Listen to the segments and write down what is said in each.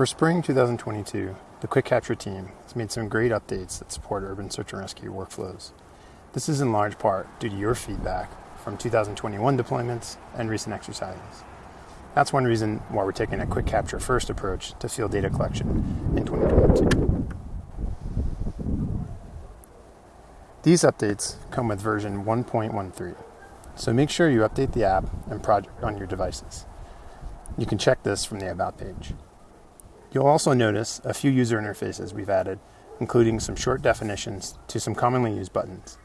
For spring 2022, the Quick Capture team has made some great updates that support urban search and rescue workflows. This is in large part due to your feedback from 2021 deployments and recent exercises. That's one reason why we're taking a quick capture first approach to field data collection in 2022. These updates come with version 1.13, so make sure you update the app and project on your devices. You can check this from the About page. You'll also notice a few user interfaces we've added, including some short definitions to some commonly used buttons.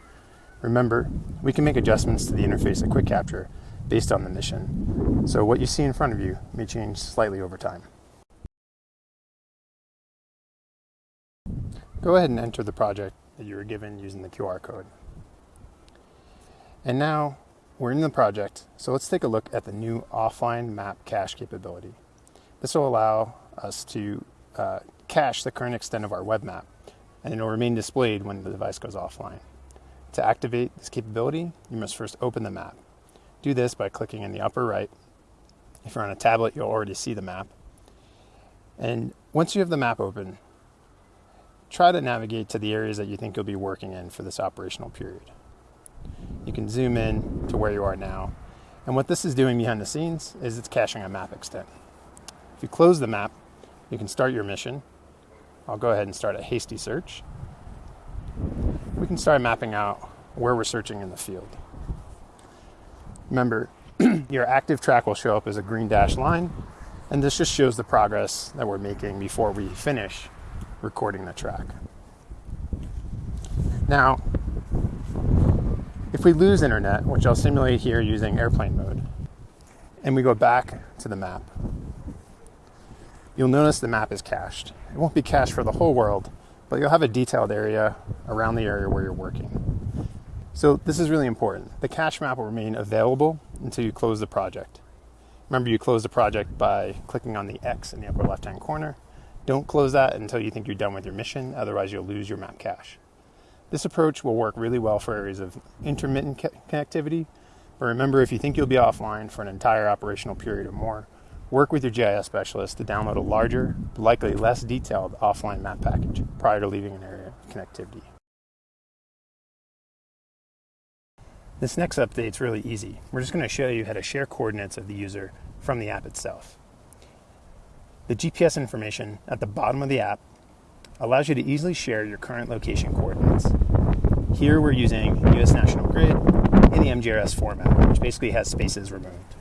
Remember, we can make adjustments to the interface at Quick Capture based on the mission, so what you see in front of you may change slightly over time. Go ahead and enter the project that you were given using the QR code. And now we're in the project, so let's take a look at the new offline map cache capability. This will allow us to uh, cache the current extent of our web map, and it will remain displayed when the device goes offline. To activate this capability, you must first open the map. Do this by clicking in the upper right. If you're on a tablet, you'll already see the map. And once you have the map open, try to navigate to the areas that you think you'll be working in for this operational period. You can zoom in to where you are now. And what this is doing behind the scenes is it's caching a map extent. If you close the map, you can start your mission. I'll go ahead and start a hasty search. We can start mapping out where we're searching in the field. Remember, your active track will show up as a green dashed line, and this just shows the progress that we're making before we finish recording the track. Now, if we lose internet, which I'll simulate here using airplane mode, and we go back to the map, you'll notice the map is cached. It won't be cached for the whole world, but you'll have a detailed area around the area where you're working. So this is really important. The cache map will remain available until you close the project. Remember, you close the project by clicking on the X in the upper left-hand corner. Don't close that until you think you're done with your mission, otherwise you'll lose your map cache. This approach will work really well for areas of intermittent connectivity, but remember if you think you'll be offline for an entire operational period or more, work with your GIS specialist to download a larger, likely less detailed offline map package prior to leaving an area of connectivity. This next update is really easy. We're just going to show you how to share coordinates of the user from the app itself. The GPS information at the bottom of the app allows you to easily share your current location coordinates. Here we're using US National Grid in the MGRS format, which basically has spaces removed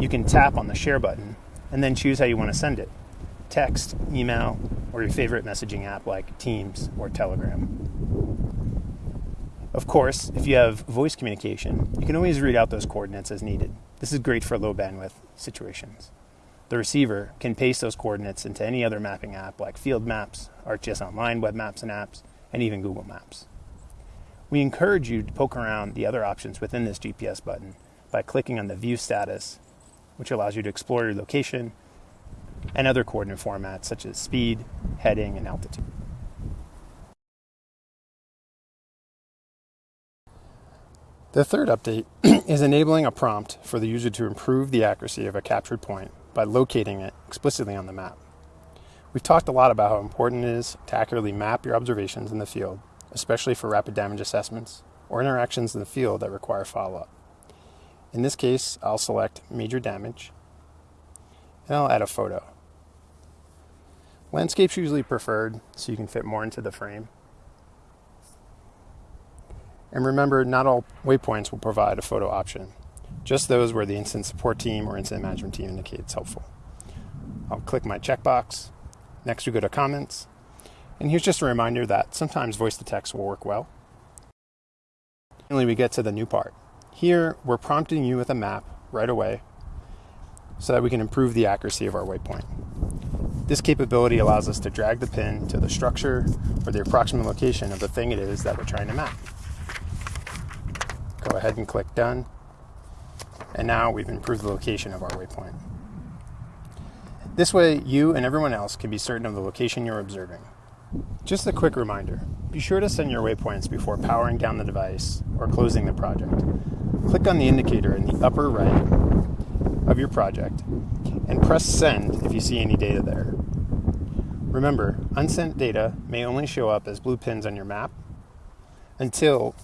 you can tap on the share button and then choose how you want to send it text, email, or your favorite messaging app like Teams or Telegram. Of course, if you have voice communication, you can always read out those coordinates as needed. This is great for low bandwidth situations. The receiver can paste those coordinates into any other mapping app like Field Maps, ArcGIS Online web maps and apps, and even Google Maps. We encourage you to poke around the other options within this GPS button by clicking on the View Status which allows you to explore your location and other coordinate formats such as speed, heading, and altitude. The third update is enabling a prompt for the user to improve the accuracy of a captured point by locating it explicitly on the map. We've talked a lot about how important it is to accurately map your observations in the field, especially for rapid damage assessments or interactions in the field that require follow-up. In this case, I'll select major damage and I'll add a photo. Landscape's usually preferred so you can fit more into the frame. And remember, not all waypoints will provide a photo option, just those where the incident support team or incident management team indicates helpful. I'll click my checkbox. Next, we go to comments. And here's just a reminder that sometimes voice to text will work well. Finally, we get to the new part. Here, we're prompting you with a map right away so that we can improve the accuracy of our waypoint. This capability allows us to drag the pin to the structure or the approximate location of the thing it is that we're trying to map. Go ahead and click done. And now we've improved the location of our waypoint. This way, you and everyone else can be certain of the location you're observing. Just a quick reminder, be sure to send your waypoints before powering down the device or closing the project. Click on the indicator in the upper right of your project and press send if you see any data there. Remember, unsent data may only show up as blue pins on your map until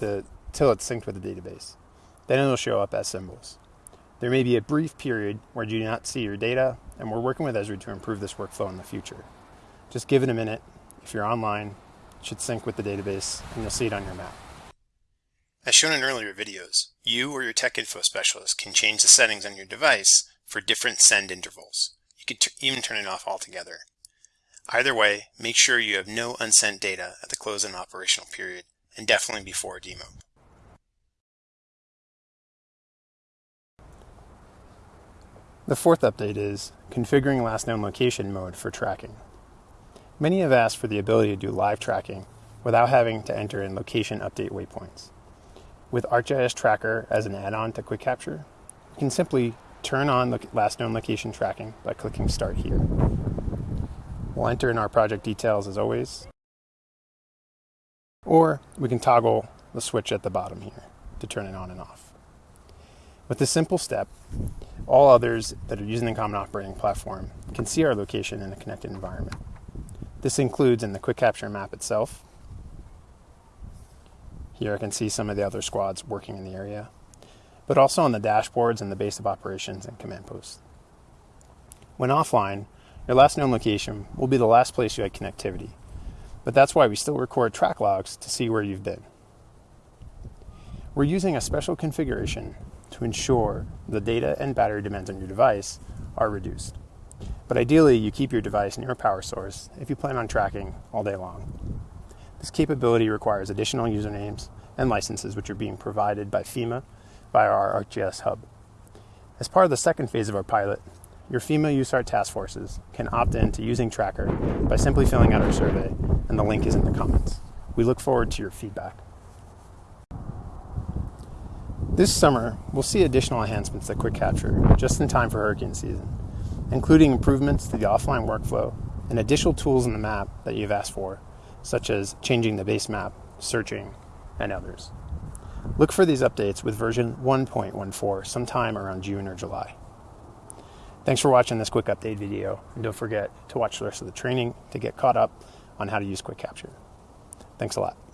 the it's synced with the database. Then it'll show up as symbols. There may be a brief period where you do not see your data, and we're working with Esri to improve this workflow in the future. Just give it a minute. If you're online, it should sync with the database, and you'll see it on your map. As shown in earlier videos, you or your tech info specialist can change the settings on your device for different send intervals. You could even turn it off altogether. Either way, make sure you have no unsent data at the close of an operational period, and definitely before a demo. The fourth update is configuring last known location mode for tracking. Many have asked for the ability to do live tracking without having to enter in location update waypoints. With ArcGIS Tracker as an add-on to Quick Capture, we can simply turn on the last known location tracking by clicking Start here. We'll enter in our project details as always, or we can toggle the switch at the bottom here to turn it on and off. With this simple step, all others that are using the Common Operating Platform can see our location in a connected environment. This includes in the Quick Capture map itself. Here I can see some of the other squads working in the area, but also on the dashboards and the base of operations and command posts. When offline, your last known location will be the last place you had connectivity, but that's why we still record track logs to see where you've been. We're using a special configuration to ensure the data and battery demands on your device are reduced. But ideally, you keep your device near a power source if you plan on tracking all day long. This capability requires additional usernames and licenses which are being provided by FEMA via our ArcGIS hub. As part of the second phase of our pilot, your FEMA USAR task forces can opt in to using Tracker by simply filling out our survey, and the link is in the comments. We look forward to your feedback. This summer, we'll see additional enhancements to Quick Capture just in time for hurricane season, including improvements to the offline workflow and additional tools in the map that you've asked for, such as changing the base map, searching, and others. Look for these updates with version 1.14 sometime around June or July. Thanks for watching this quick update video, and don't forget to watch the rest of the training to get caught up on how to use Quick Capture. Thanks a lot.